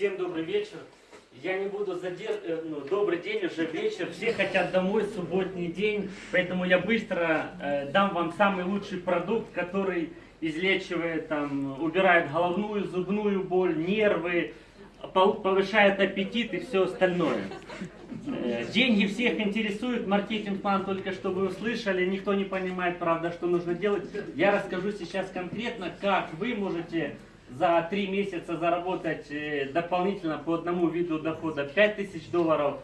Всем добрый вечер. Я не буду задерживать, ну, добрый день, уже вечер, все хотят домой, субботний день, поэтому я быстро э, дам вам самый лучший продукт, который излечивает, там, убирает головную, зубную боль, нервы, повышает аппетит и все остальное. Э, деньги всех интересуют, маркетинг-план только что вы услышали, никто не понимает, правда, что нужно делать. Я расскажу сейчас конкретно, как вы можете за три месяца заработать э, дополнительно по одному виду дохода 5000 долларов,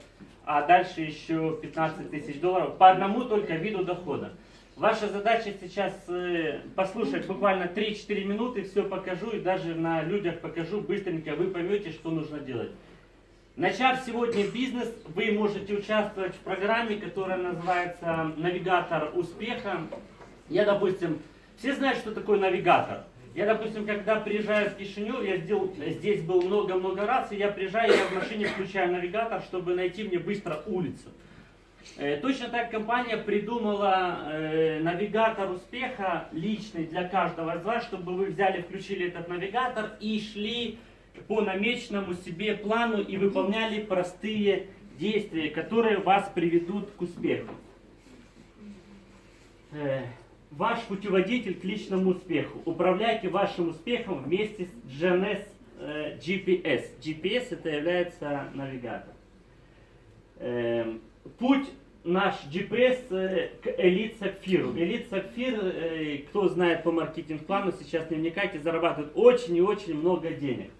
а дальше еще 15 тысяч долларов по одному только виду дохода. Ваша задача сейчас э, послушать буквально 3-4 минуты, все покажу и даже на людях покажу быстренько, вы поймете, что нужно делать. Начав сегодня бизнес, вы можете участвовать в программе, которая называется «Навигатор успеха». Я, допустим, все знают, что такое навигатор – я, допустим, когда приезжаю в Кишинев, я сделал, здесь был много-много раз, и я приезжаю, я в машине включаю навигатор, чтобы найти мне быстро улицу. Э, точно так компания придумала э, навигатор успеха личный для каждого из вас, чтобы вы взяли, включили этот навигатор и шли по намеченному себе плану и выполняли простые действия, которые вас приведут к успеху. Ваш путеводитель к личному успеху. Управляйте вашим успехом вместе с GNS э, GPS. GPS это является навигатор. Э, путь наш GPS э, к Элит Сапфиру. Элит Сапфир, э, кто знает по маркетинг-плану, сейчас не вникайте, зарабатывает очень и очень много денег.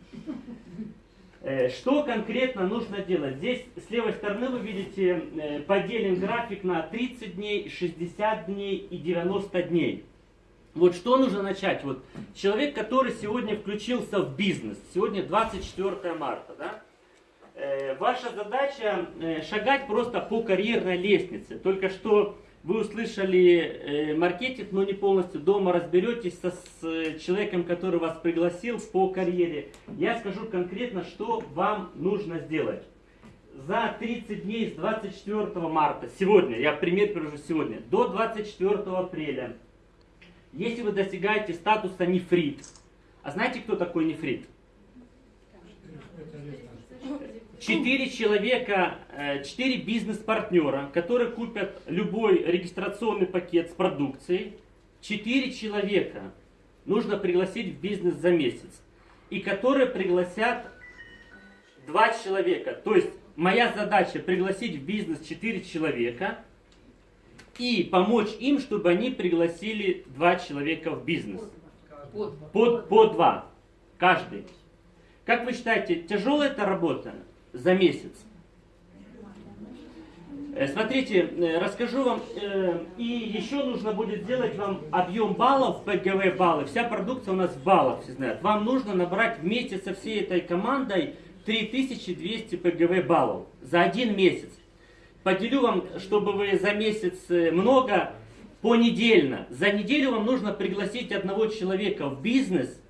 Э, что конкретно нужно делать? Здесь с левой стороны вы видите э, поделен график на 30 дней, 60 дней и 90 дней. Вот что нужно начать? Вот человек, который сегодня включился в бизнес, сегодня 24 марта, да? Э, ваша задача шагать просто по карьерной лестнице. Только что вы услышали э, маркетинг, но не полностью. Дома разберетесь со, с э, человеком, который вас пригласил по карьере. Я скажу конкретно, что вам нужно сделать. За 30 дней с 24 марта, сегодня, я пример привожу сегодня, до 24 апреля, если вы достигаете статуса нефрит, а знаете, кто такой нефрит? Четыре человека, э, четыре бизнес-партнера, которые купят любой регистрационный пакет с продукцией, четыре человека нужно пригласить в бизнес за месяц. И которые пригласят два человека. То есть моя задача пригласить в бизнес четыре человека и помочь им, чтобы они пригласили два человека в бизнес. По, по два. Каждый. Как вы считаете, тяжелая эта работа? За месяц. Э, смотрите, э, расскажу вам, э, и еще нужно будет сделать вам объем баллов, ПГВ баллы. Вся продукция у нас в баллах, все знают. Вам нужно набрать вместе со всей этой командой 3200 ПГВ баллов за один месяц. Поделю вам, чтобы вы за месяц много, понедельно. За неделю вам нужно пригласить одного человека в бизнес –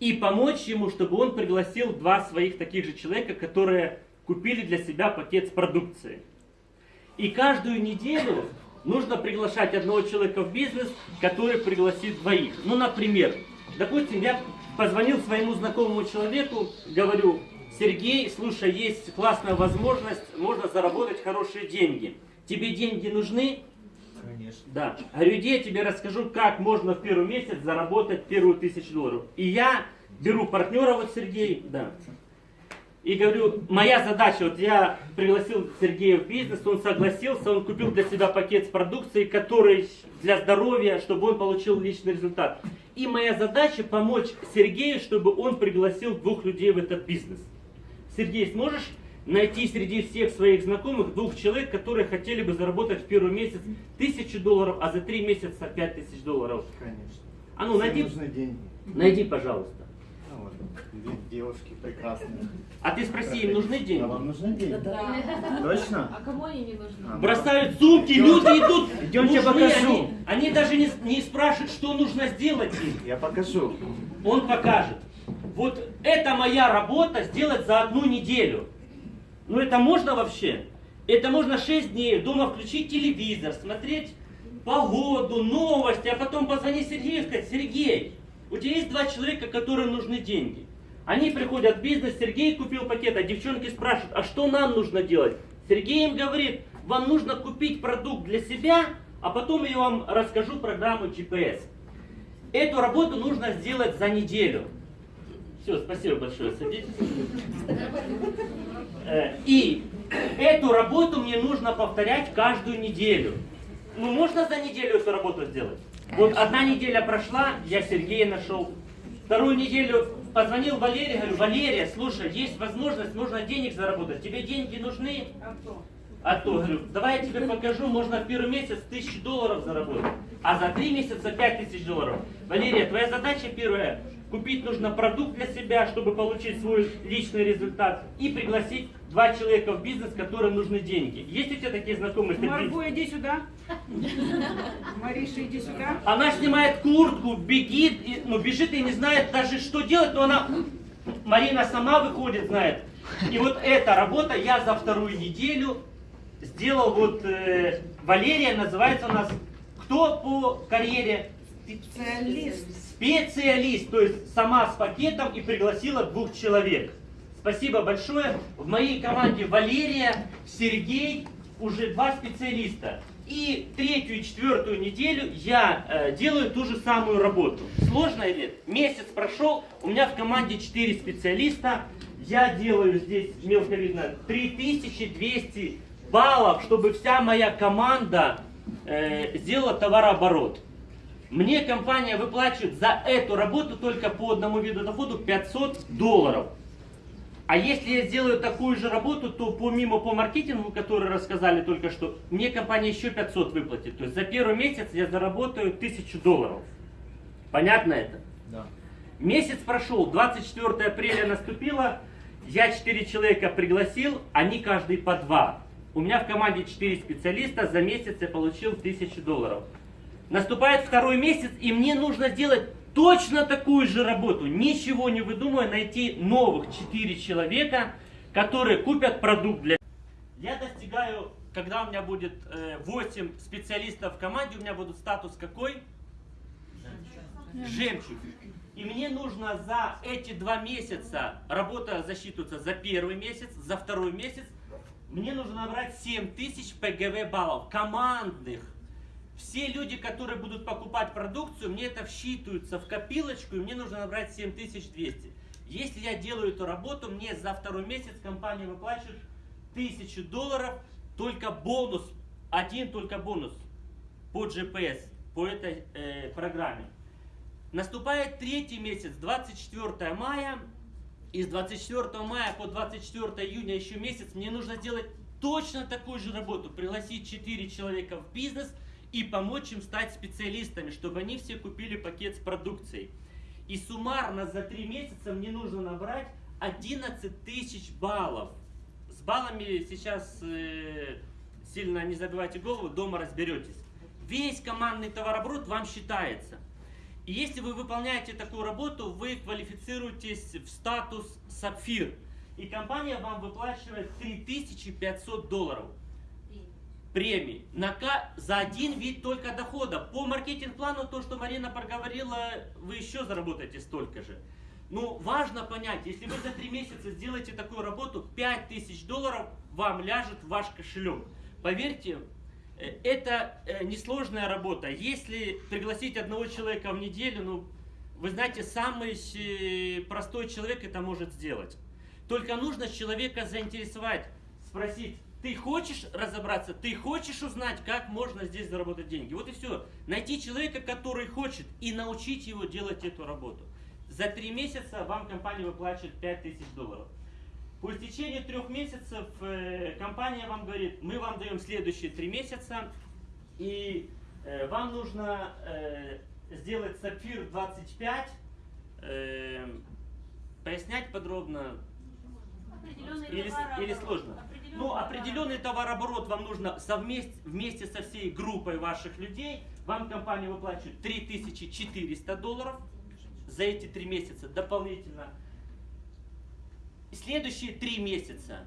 и помочь ему, чтобы он пригласил два своих таких же человека, которые купили для себя пакет с продукцией. И каждую неделю нужно приглашать одного человека в бизнес, который пригласит двоих. Ну, например, допустим, я позвонил своему знакомому человеку, говорю, Сергей, слушай, есть классная возможность, можно заработать хорошие деньги. Тебе деньги нужны? Конечно. Да. Говорю, иди я тебе расскажу, как можно в первый месяц заработать первую тысячу долларов. И я беру партнера, вот Сергей, да. И говорю, моя задача, вот я пригласил Сергея в бизнес, он согласился, он купил для себя пакет с продукцией, который для здоровья, чтобы он получил личный результат. И моя задача помочь Сергею, чтобы он пригласил двух людей в этот бизнес. Сергей, сможешь найти среди всех своих знакомых двух человек, которые хотели бы заработать в первый месяц тысячу долларов, а за три месяца пять тысяч долларов? Конечно. А ну найди, деньги. найди, пожалуйста. Ну, вот, девушки прекрасные. А ты спроси, им нужны деньги? А вам нужны деньги? Да. Точно? А кому они не нужны? А, Бросают сумки, люди идут. Идемте нужны покажу. Они, они даже не, не спрашивают, что нужно сделать им. Я покажу. Он покажет. Вот это моя работа сделать за одну неделю. Ну это можно вообще? Это можно 6 дней дома включить телевизор, смотреть погоду, новости, а потом позвонить Сергею и сказать, Сергей, у тебя есть два человека, которым нужны деньги. Они приходят в бизнес, Сергей купил пакет, а девчонки спрашивают, а что нам нужно делать? Сергей им говорит, вам нужно купить продукт для себя, а потом я вам расскажу программу GPS. Эту работу нужно сделать за неделю. Все, спасибо большое, садитесь. Э, И эту работу мне нужно повторять каждую неделю. Ну, можно за неделю эту работу сделать? Вот одна неделя прошла, я Сергея нашел. Вторую неделю позвонил Валерий, говорю, Валерия, слушай, есть возможность, можно денег заработать. Тебе деньги нужны? А то, говорю, давай я тебе покажу, можно в первый месяц тысячу долларов заработать, а за три месяца пять тысяч долларов. Валерия, твоя задача первая, купить нужно продукт для себя, чтобы получить свой личный результат, и пригласить два человека в бизнес, которым нужны деньги. Есть у тебя такие знакомые? Марго, иди сюда. Мариша, иди сюда. Она снимает куртку, бегит, ну бежит и не знает даже что делать, но она, Марина сама выходит, знает. И вот эта работа я за вторую неделю сделал, вот э, Валерия называется у нас, кто по карьере? Специалист. Специалист, то есть сама с пакетом и пригласила двух человек. Спасибо большое. В моей команде Валерия, Сергей, уже два специалиста. И третью и четвертую неделю я э, делаю ту же самую работу. Сложно или? Месяц прошел, у меня в команде 4 специалиста. Я делаю здесь, мелко видно, 3200 баллов, чтобы вся моя команда э, сделала товарооборот. Мне компания выплачивает за эту работу только по одному виду доходу 500 долларов. А если я сделаю такую же работу, то помимо по маркетингу, который рассказали только что, мне компания еще 500 выплатит. То есть за первый месяц я заработаю 1000 долларов. Понятно это? Да. Месяц прошел, 24 апреля наступило, я 4 человека пригласил, они каждый по 2. У меня в команде 4 специалиста, за месяц я получил 1000 долларов. Наступает второй месяц, и мне нужно сделать точно такую же работу, ничего не выдумывая, найти новых 4 человека, которые купят продукт для... Я достигаю, когда у меня будет э, 8 специалистов в команде, у меня будет статус какой? Жемчуг. И мне нужно за эти два месяца, работа засчитывается за первый месяц, за второй месяц, мне нужно набрать 7000 ПГВ баллов, командных. Все люди, которые будут покупать продукцию, мне это всчитываются в копилочку, и мне нужно набрать 7200. Если я делаю эту работу, мне за второй месяц компания выплачивает 1000 долларов, только бонус, один только бонус по GPS, по этой э, программе. Наступает третий месяц, 24 мая, и с 24 мая по 24 июня еще месяц мне нужно сделать точно такую же работу, пригласить 4 человека в бизнес и помочь им стать специалистами, чтобы они все купили пакет с продукцией. И суммарно за 3 месяца мне нужно набрать 11 тысяч баллов. С баллами сейчас э, сильно не забивайте голову, дома разберетесь. Весь командный товарооборот вам считается. И если вы выполняете такую работу, вы квалифицируетесь в статус сапфир. И компания вам выплачивает 3500 долларов премии на, за один вид только дохода. По маркетинг-плану, то, что Марина проговорила, вы еще заработаете столько же. Ну, важно понять, если вы за три месяца сделаете такую работу, 5000 долларов вам ляжет в ваш кошелек. Поверьте, э, это э, несложная работа. Если пригласить одного человека в неделю, ну, вы знаете, самый э, простой человек это может сделать. Только нужно человека заинтересовать, спросить, ты хочешь разобраться, ты хочешь узнать, как можно здесь заработать деньги. Вот и все. Найти человека, который хочет, и научить его делать эту работу. За три месяца вам компания выплачивает 5000 долларов. По истечении трех месяцев э, компания вам говорит, мы вам даем следующие три месяца, и э, вам нужно э, сделать сапфир 25, э, пояснять подробно или, или сложно? Ну, определенный товарооборот вам нужно совместе, вместе со всей группой ваших людей. Вам компания выплачивает 3400 долларов за эти три месяца дополнительно. Следующие три месяца,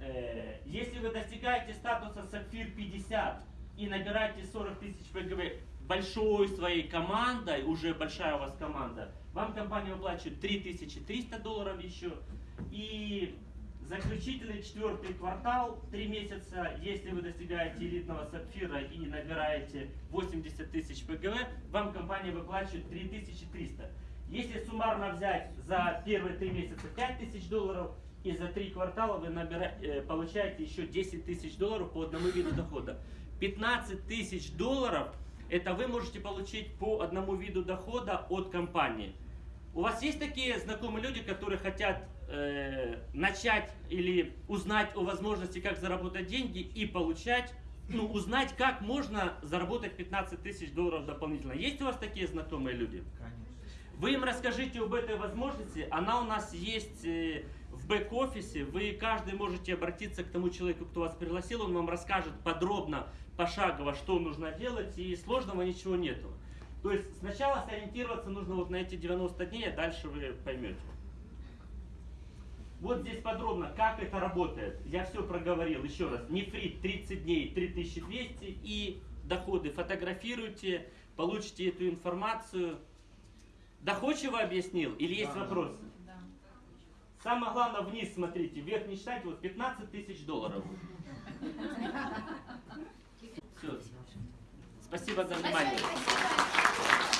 э, если вы достигаете статуса Сапфир 50 и набираете 40 тысяч ПГВ, большой своей командой, уже большая у вас команда, вам компания выплачивает 3300 долларов еще. И заключительный четвертый квартал, три месяца, если вы достигаете элитного сапфира и набираете 80 тысяч ПГВ, вам компания выплачивает 3300. Если суммарно взять за первые три месяца 5000 долларов, и за три квартала вы набира- э, получаете еще 10 тысяч долларов по одному виду дохода. 15 тысяч долларов это вы можете получить по одному виду дохода от компании. У вас есть такие знакомые люди, которые хотят э, начать или узнать о возможности, как заработать деньги и получать, ну, узнать, как можно заработать 15 тысяч долларов дополнительно. Есть у вас такие знакомые люди? Конечно. Вы им расскажите об этой возможности. Она у нас есть э, в бэк-офисе. Вы каждый можете обратиться к тому человеку, кто вас пригласил. Он вам расскажет подробно, пошагово, что нужно делать. И сложного ничего нету. То есть сначала сориентироваться нужно вот на эти 90 дней, а дальше вы поймете. Вот здесь подробно, как это работает. Я все проговорил. Еще раз. Нефрит 30 дней 3200 и доходы фотографируйте, получите эту информацию. Доходчиво объяснил или есть Да. вопросы? Самое главное вниз смотрите, вверх не считайте, вот 15 тысяч долларов. Все. Спасибо за внимание. Спасибо.